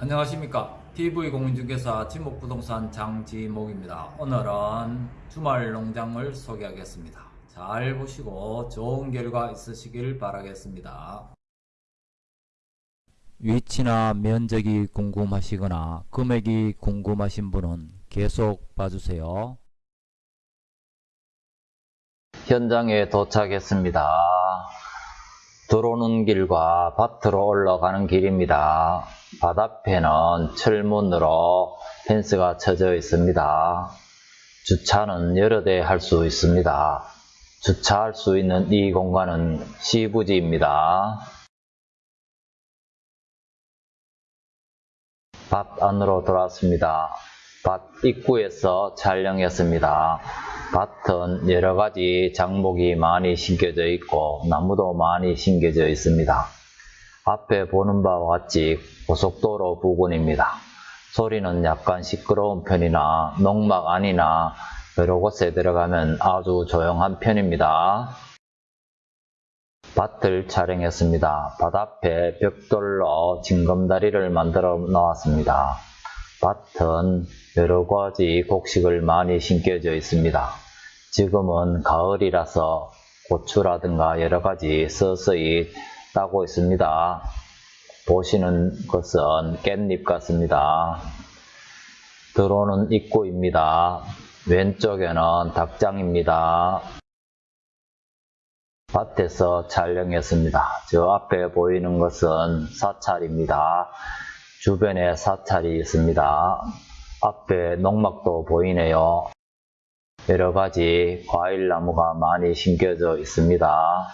안녕하십니까. TV공인중개사 지목부동산 장지목입니다. 오늘은 주말 농장을 소개하겠습니다. 잘 보시고 좋은 결과 있으시길 바라겠습니다. 위치나 면적이 궁금하시거나 금액이 궁금하신 분은 계속 봐주세요. 현장에 도착했습니다 들어오는 길과 밭으로 올라가는 길입니다. 밭 앞에는 철문으로 펜스가 쳐져 있습니다. 주차는 여러 대 할 수 있습니다. 주차할 수 있는 이 공간은 시부지입니다. 밭 안으로 들어왔습니다. 밭 입구에서 촬영했습니다. 밭은 여러 가지 장목이 많이 심겨져 있고 나무도 많이 심겨져 있습니다. 앞에 보는 바와 같이 고속도로 부근입니다. 소리는 약간 시끄러운 편이나 농막 안이나 여러 곳에 들어가면 아주 조용한 편입니다. 밭을 촬영했습니다. 밭 앞에 벽돌로 징검다리를 만들어 놓았습니다. 밭은 여러 가지 곡식을 많이 심겨져 있습니다. 지금은 가을이라서 고추라든가 여러 가지 서서히 따고 있습니다. 보시는 것은 깻잎 같습니다. 들어오는 입구입니다. 왼쪽에는 닭장입니다. 밭에서 촬영했습니다. 저 앞에 보이는 것은 사찰입니다. 주변에 사찰이 있습니다. 앞에 농막도 보이네요. 여러 가지 과일 나무가 많이 심겨져 있습니다.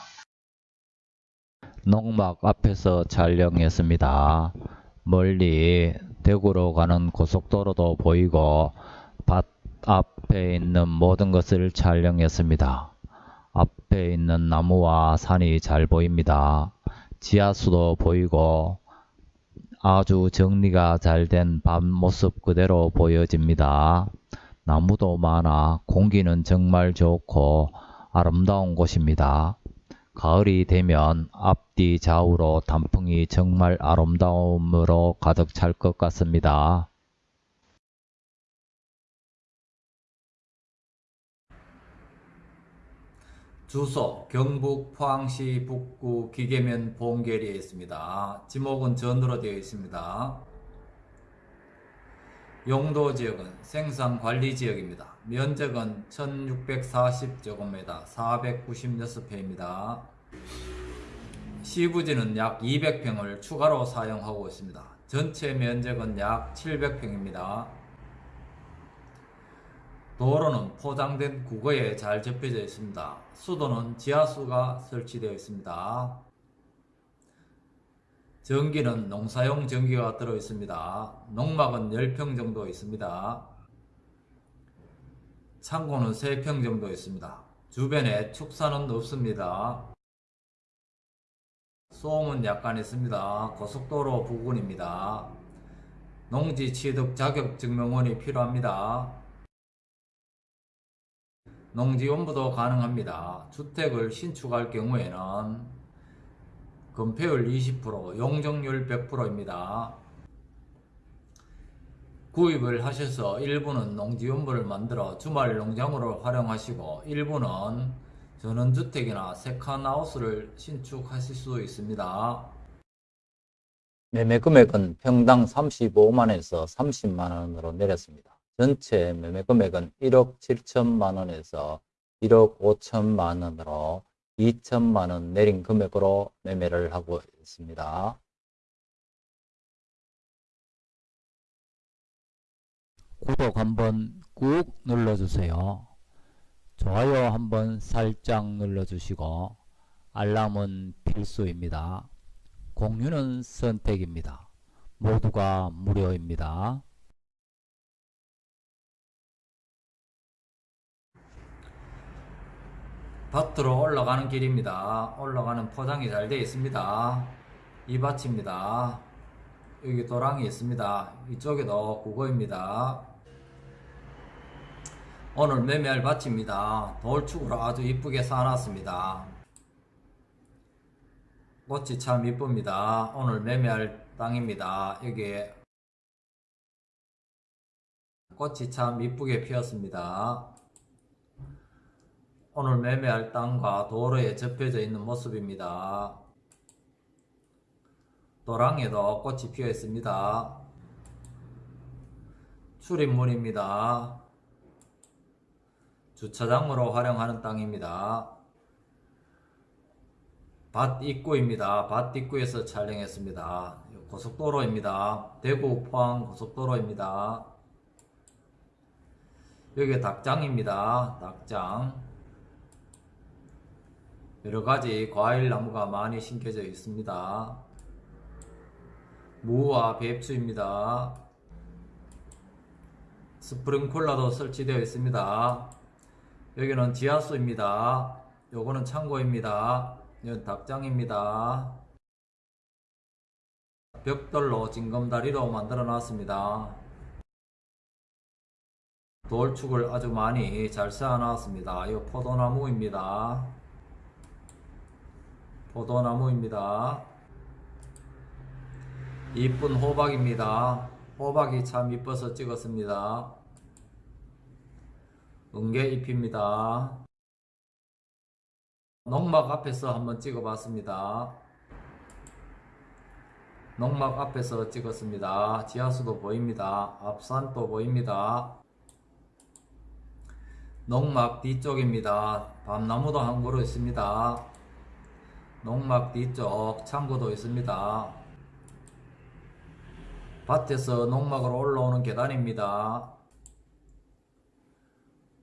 농막 앞에서 촬영했습니다. 멀리 대구로 가는 고속도로도 보이고 밭 앞에 있는 모든 것을 촬영했습니다. 앞에 있는 나무와 산이 잘 보입니다. 지하수도 보이고 아주 정리가 잘 된 밭 모습 그대로 보여집니다. 나무도 많아 공기는 정말 좋고 아름다운 곳입니다. 가을이 되면 앞뒤 좌우로 단풍이 정말 아름다움으로 가득 찰 것 같습니다. 주소 경북 포항시 북구 기계면 봉계리에 있습니다. 지목은 전으로 되어 있습니다. 용도 지역은 생산관리지역입니다. 면적은 1640제곱미터 496회입니다. 시부지는 약 200평을 추가로 사용하고 있습니다. 전체 면적은 약 700평입니다. 도로는 포장된 국어에 잘 접혀져 있습니다. 수도는 지하수가 설치되어 있습니다. 전기는 농사용 전기가 들어 있습니다. 농막은 10평 정도 있습니다. 창고는 3평 정도 있습니다. 주변에 축사는 없습니다. 소음은 약간 있습니다. 고속도로 부근입니다. 농지 취득 자격 증명원이 필요합니다. 농지원부도 가능합니다. 주택을 신축할 경우에는 건폐율 20%, 용적률 100%입니다. 구입을 하셔서 일부는 농지원부를 만들어 주말 농장으로 활용하시고 일부는 전원주택이나 세컨하우스를 신축하실 수 있습니다. 매매 금액은 평당 35만원에서 30만원으로 내렸습니다. 전체 매매 금액은 1억 7천만 원에서 1억 5천만 원으로 2천만 원 내린 금액으로 매매를 하고 있습니다. 구독 한번 꾹 눌러주세요. 좋아요 한번 살짝 눌러주시고 알람은 필수입니다. 공유는 선택입니다. 모두가 무료입니다. 밭으로 올라가는 길입니다. 올라가는 포장이 잘 되어 있습니다. 이 밭입니다. 여기 도랑이 있습니다. 이쪽에도 국어입니다. 오늘 매매할 밭입니다. 돌축으로 아주 이쁘게 쌓아놨습니다. 꽃이 참 이쁩니다. 오늘 매매할 땅입니다. 여기에 꽃이 참 이쁘게 피었습니다. 오늘 매매할 땅과 도로에 접혀져 있는 모습입니다. 도랑에도 꽃이 피어 있습니다. 출입문입니다. 주차장으로 활용하는 땅입니다. 밭 입구입니다. 밭 입구에서 촬영했습니다. 고속도로입니다. 대구 포항 고속도로입니다. 여기 닭장입니다. 닭장. 여러가지 과일 나무가 많이 심겨져 있습니다. 무와 배추입니다. 스프링쿨러도 설치되어 있습니다. 여기는 지하수입니다. 요거는 창고입니다. 이건 닭장입니다. 벽돌로 징검다리로 만들어 놨습니다. 돌축을 아주 많이 잘 쌓아 놨습니다. 이 포도나무입니다. 포도나무입니다. 이쁜 호박입니다. 호박이 참 이뻐서 찍었습니다. 은개잎입니다. 농막 앞에서 한번 찍어봤습니다. 농막 앞에서 찍었습니다. 지하수도 보입니다. 앞산도 보입니다. 농막 뒤쪽입니다. 밤나무도 한 그루 있습니다. 농막 뒤쪽 창고도 있습니다. 밭에서 농막으로 올라오는 계단입니다.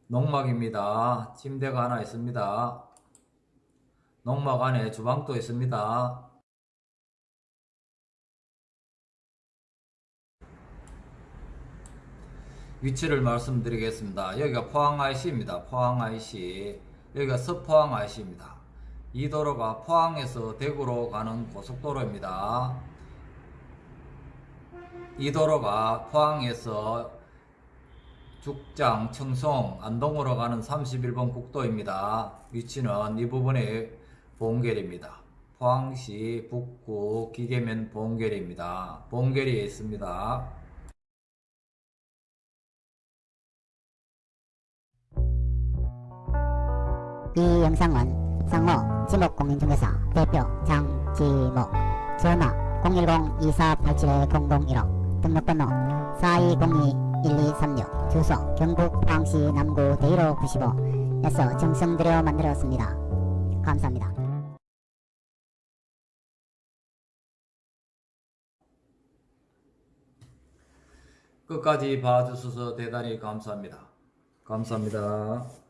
농막입니다. 침대가 하나 있습니다. 농막 안에 주방도 있습니다. 위치를 말씀드리겠습니다. 여기가 포항 IC입니다. 포항 IC. 여기가 서포항 IC입니다. 이 도로가 포항에서 대구로 가는 고속도로입니다. 이 도로가 포항에서 죽장, 청송, 안동으로 가는 31번 국도입니다. 위치는 이 부분의 봉계리입니다. 포항시 북구 기계면 봉계리입니다. 봉계리에 있습니다. 이 영상은 상호 지목공인중개사 대표 장지목 전화 010-2487-0015 등록번호 4202-1236 주소 경북 포항시 남구 대일호 95에서 정성 들여 만들었습니다. 감사합니다. 끝까지 봐주셔서 대단히 감사합니다. 감사합니다.